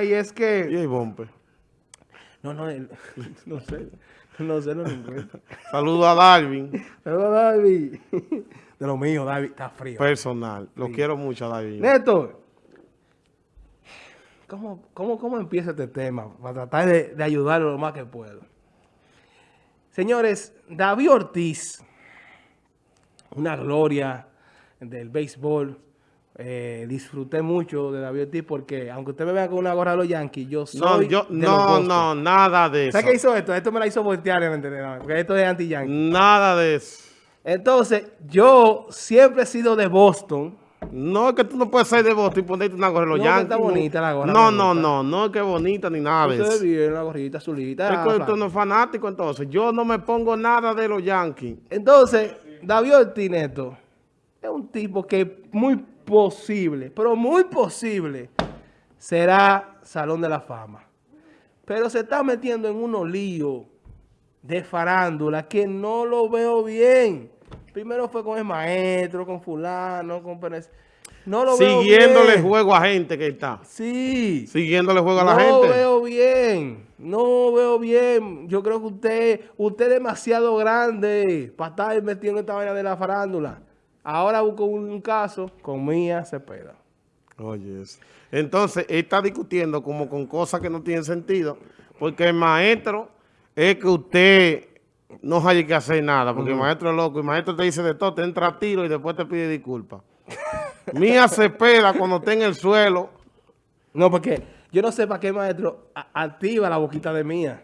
Y es que... Y el bombe. No, no, el- no sé. No sé, no lo encuentro. Saludo a Darwin, Pero David. De lo mío, David, está frío. personal. Lo quiero mucho a Darwin. Néstor, ¿cómo, cómo, ¿cómo empieza este tema? Para tratar de, de ayudarlo lo más que puedo. Señores, David Ortiz, una gloria del béisbol. Eh, disfruté mucho de David Ortiz porque, aunque usted me vea con una gorra de los Yankees, yo No, soy yo, de los no, Boston. no, nada de eso. ¿Sabes qué hizo esto? Esto me la hizo voltear, ¿me entiendes? Porque esto es anti-Yankee. Nada de eso. Entonces, yo siempre he sido de Boston. No, es que tú no puedes ser de Boston y ponerte una gorra de los No, que Yankees. está bonita la gorra, No, no, no, no es que bonita ni nada de eso. viven la gorrita azulita. Es que tú no es fanático entonces. Yo no me pongo nada de los Yankees. Entonces, David Ortiz Neto es un tipo que muy posible, pero muy posible, será Salón de la Fama. Pero se está metiendo en unos líos de farándula que no lo veo bien. Primero fue con el maestro, con fulano, con Pérez. No lo veo Siguiéndole bien. juego a gente que está. Sí. Siguiéndole juego a la no gente. veo bien, no veo bien. Yo creo que usted, usted es demasiado grande para estar metido en esta vaina de la farándula. Ahora busco un, caso con Mía Cepeda. Oye, eso. entonces él está discutiendo como con cosas que no tienen sentido, porque el maestro es que usted no haya que hacer nada, porque el maestro es loco, el maestro te dice de todo, te entra a tiro y después te pide disculpas. Mía Cepeda cuando está en el suelo, No, porque yo no sé para qué maestro activa la boquita de Mía.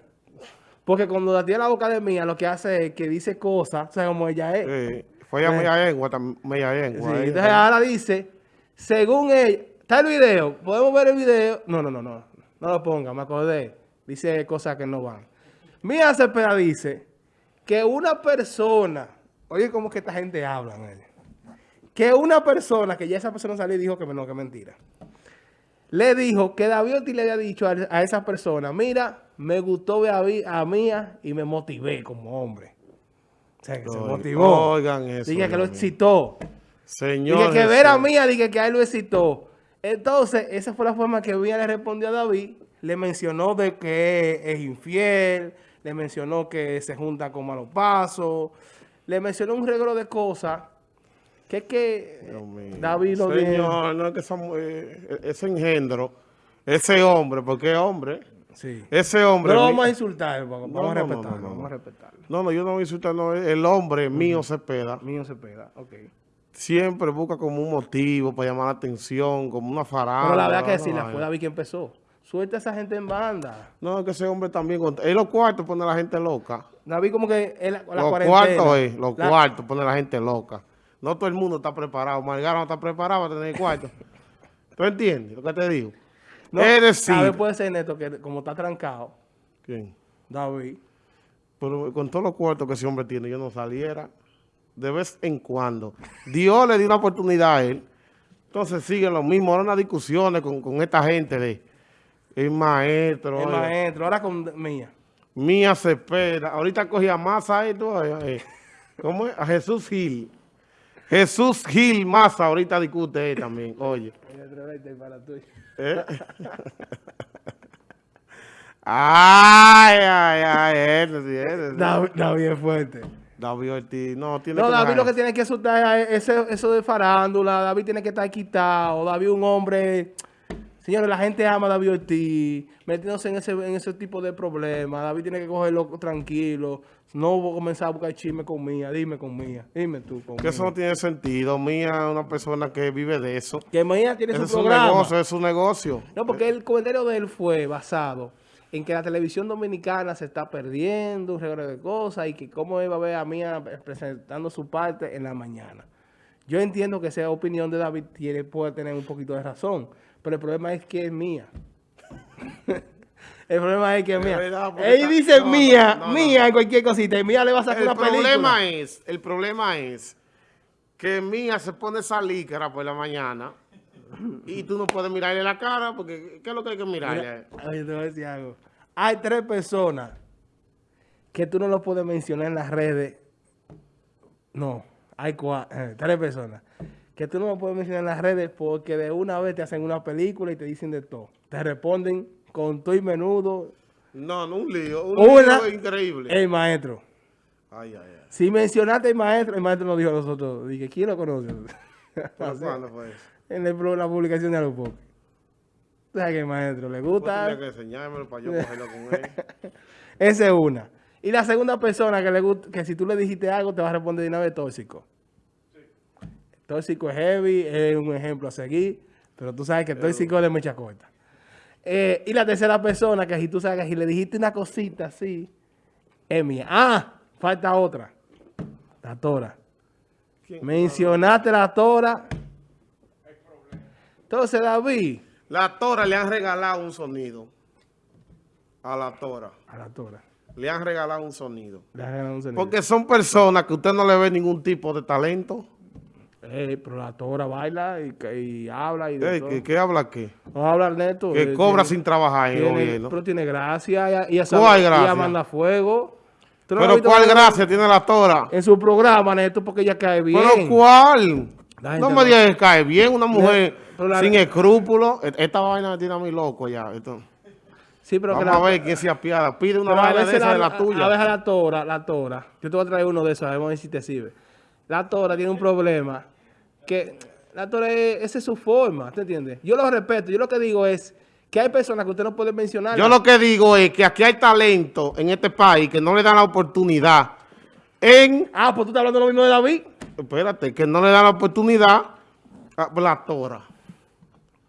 Porque cuando activa la boca de Mía, lo que hace es que dice cosas, o sea, como ella es. eh, fue a media lengua, media Sí, lengua. ahí. entonces ahora dice, según ella, está el video, podemos ver el video. No, no, no, no, no lo ponga, me acordé. Dice cosas que no van. Mía Cepeda dice que una persona, oye, como que esta gente habla, que una persona, que ya esa persona salió y dijo que no, que mentira, le dijo que David Ortiz le había dicho a, a esa persona, mira, me gustó ver a, a Mía y me motivé como hombre. O sea, que se motivó. oigan eso, Dije que lo excitó. Señor Dije que ver a Jesús. Mía, dije que a él lo excitó. Entonces, esa fue la forma que Mía le respondió a David. Le mencionó de que es infiel, le mencionó que se junta con malos pasos, le mencionó un regalo de cosas que es que. David lo. Señor, no es que esa eh, ese engendro, ese hombre, porque es hombre, Sí. ese hombre... No lo vamos a insultar, vamos No, a respetarlo, no, no. vamos a respetarlo. No, no, yo no voy a insultar, no, el hombre mío Cepeda Mío se pega, ok. siempre busca como un motivo para llamar la atención, como una farándula. Pero la verdad que sí, la fue David que empezó. Suelta a esa gente en banda. No, es que ese hombre también, en los cuartos pone a la gente loca. David como que la, la los cuartos es, los la- cuartos pone a la gente loca. No todo el mundo está preparado. Margaro no está preparado para tener cuarto. ¿Tú entiendes lo que te digo? No, es decir... David puede ser neto que como está trancado, ¿Quién? David. Pero con todos los cuartos que ese hombre tiene, yo no saliera de vez en cuando. Dios le dio una oportunidad a él. Entonces siguen lo mismo. Ahora unas discusiones con, con esta gente de el maestro. El maestro, ahora con Mía. Mía Cepeda. Ahorita cogía más a esto. eh, eh, ¿Cómo es? A Jesús Gil. Jesús Gil Massa ahorita discute él también. Oye. ¿Eh? ay, ay, ay. Ese sí, ese sí. David, David es fuerte. David Ortiz, no, tiene No, que David dejar lo que tiene que asustar es eso de farándula. David tiene que estar quitado. David un hombre... Señores, la gente ama a David Ortiz, metiéndose en ese, en ese tipo de problemas. David tiene que cogerlo tranquilo. No voy a comenzar a buscar chisme con Mía. Dime con Mía. Dime tú con Que eso no tiene sentido. Mía es una persona que vive de eso. Que Mía tiene Ese su es su programa. negocio, es su negocio. No, porque el comentario de él fue basado en que la televisión dominicana se está perdiendo, un regalo de cosas, y que cómo iba a ver a Mía presentando su parte en la mañana. Yo entiendo que esa opinión de David tiene, puede tener un poquito de razón, pero el problema es que es mía. el problema es que es mía. verdad, Él dice no, mía, no, no, mía en cualquier cosita, y mía le va a sacar El una película. problema es, el problema es que Mía se pone esa lícara por la mañana y tú no puedes mirarle la cara porque ¿qué es lo que hay que mirarle? Mira, oye, te voy a decir algo. Hay tres personas que tú no lo puedes mencionar en las redes. No, hay cua- eh, tres personas que tú no lo puedes mencionar en las redes porque de una vez te hacen una película y te dicen de todo. Te responden con todo y menudo. No, no un lío. Un Una, lío increíble. El maestro. Ay, ay, ay. Si mencionaste el maestro, el maestro nos dijo a nosotros, dije, ¿quién lo conoce? ¿Pero cuándo fue eso? en el- la publicación de Alupoque. O sea que el maestro le Vos gusta. que enseñármelo para yo cogerlo con él. Esa es una. Y la segunda persona que le gusta, que si tú le dijiste algo, te va a responder de una vez tóxico. Tóxico es heavy, es un ejemplo a seguir, pero tú sabes que tóxico es de mucha corta. Eh, y la tercera persona, que si tú sabes que si le dijiste una cosita así, es mía. Ah, falta otra. La tora. ¿Quién? Mencionaste la tora. Entonces, David. La Tora le han regalado un sonido. A la Tora. A la tora. Le han regalado un sonido. Le has ganado un sonido. Porque son personas que usted no le ve ningún tipo de talento. Eh, pero la tora baila y, y habla y de. ¿qué, qué habla aquí? Vamos a hablar neto. Que eh, cobra tiene- sin trabajar en el gobierno. Pero tiene gracia. Ella sabe- ¿Cuál gracia? manda fuego. ¿Tú no la Pero ¿cuál gracia tiene la Tora? En su programa, Neto, porque ella cae bien. ¿Pero cuál? La No me no- digas que cae bien una mujer la- sin escrúpulos. E- Esta vaina me tiene a mí loco ya. Esto. Sí, pero que Vamos la- a ver quién se apiada. Pide una a vaina de esa de la, la tuya. A veces la tora, la tora. Yo te voy a traer uno de esos, a ver si te sirve. La tora tiene un problema que la tora es, esa es su forma, ¿te entiendes? Yo lo respeto. Yo lo que digo es que hay personas que usted no puede mencionar. Yo lo que digo es que aquí hay talento en este país que no le dan la oportunidad en... Ah, pues tú estás hablando lo mismo de David. Espérate, que no le dan la oportunidad a la Tora.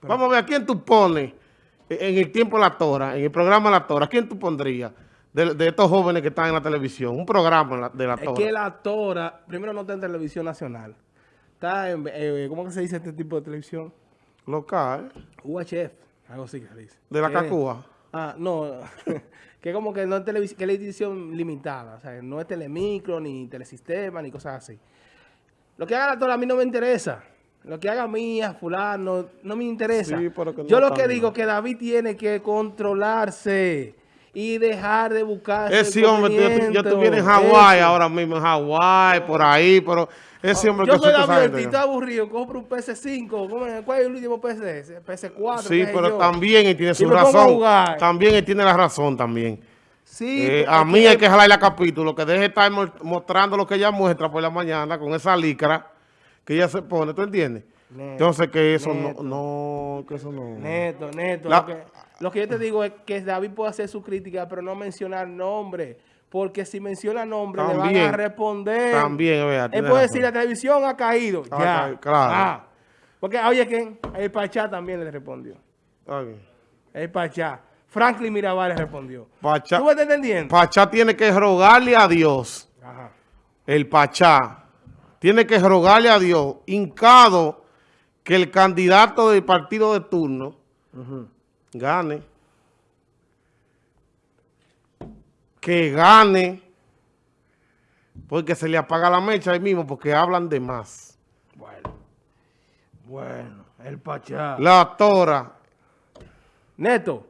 Vamos a ver, ¿a quién tú pones en el tiempo la Tora, en el programa La Tora? ¿A quién tú pondrías de, de estos jóvenes que están en la televisión? Un programa en la- de la Es Tora. que la tora, primero no está en televisión nacional. Está en, eh, ¿cómo que se dice este tipo de televisión? Local, UHF, algo así que se dice. de la Que- Cacúa. Ah, no, que como que no es televisión, que es edición limitada, o sea, no es telemicro, ni telesistema, ni cosas así. Lo que haga la tora a mí no me interesa. Lo que haga mía, fulano, no me interesa. Sí, pero que no Yo lo que digo que David tiene que controlarse y dejar de buscar Ese hombre, yo, yo estuviera en Hawái ahora mismo, en Hawái, por ahí, pero ese hombre Yo que soy estoy aburrido, compro un PS5, ¿cómo- ¿cuál es el último PC? PS4, Sí, pero yo. también él tiene Y su a razón. También él tiene la razón también. Sí, Eh, a mí hay que jalar la capítulo, que deje de estar mo- mostrando lo que ella muestra por la mañana con esa licra que ella se pone, ¿tú entiendes? Neto, Entonces que eso neto. no, no, que eso no. Neto, neto. La- que, lo que yo te digo es que David puede hacer su crítica, pero no mencionar nombre. Porque si menciona nombre, le van a responder. también, verdad, Él puede decir, la televisión ha caído. Ya. claro. Ah. Porque, oye, ¿quién? El Pachá también le respondió. Bien. El Pachá. Franklin Mirabal le respondió. Pachá, ¿Tú me estás entendiendo? Pachá tiene que rogarle a Dios, Ajá. el Pachá, tiene que rogarle a Dios, hincado, que el candidato del partido de turno gane. Que gane. Porque se le apaga la mecha ahí mismo porque hablan de más. Bueno. Bueno, el Pachá. La tora. Neto,